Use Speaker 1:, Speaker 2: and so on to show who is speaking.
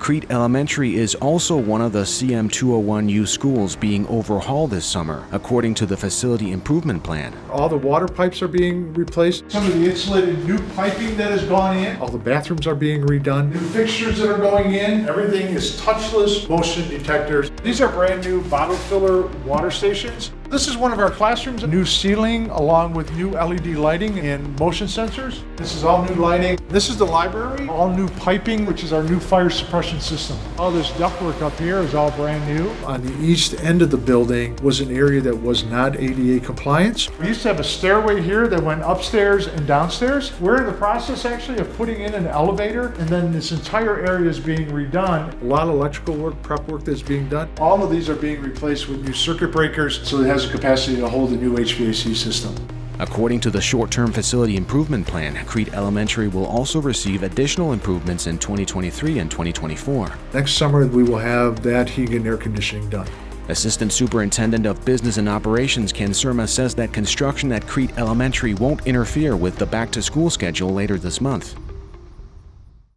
Speaker 1: Crete Elementary is also one of the CM201U schools being overhauled this summer, according to the facility improvement plan.
Speaker 2: All the water pipes are being replaced. Some of the insulated new piping that has gone in. All the bathrooms are being redone. New fixtures that are going in. Everything is touchless motion detectors. These are brand new bottle filler water stations. This is one of our classrooms. New ceiling along with new LED lighting and motion sensors. This is all new lighting. This is the library. All new piping, which is our new fire suppression system. All this ductwork up here is all brand new. On the east end of the building was an area that was not ADA compliance. We used to have a stairway here that went upstairs and downstairs. We're in the process actually of putting in an elevator and then this entire area is being redone. A lot of electrical work, prep work that's being done. All of these are being replaced with new circuit breakers so it has the capacity to hold a new HVAC system.
Speaker 1: According to the short-term facility improvement plan, Crete Elementary will also receive additional improvements in 2023 and 2024.
Speaker 2: Next summer, we will have that heating and air conditioning done.
Speaker 1: Assistant Superintendent of Business and Operations Ken Surma says that construction at Crete Elementary won't interfere with the back-to-school schedule later this month.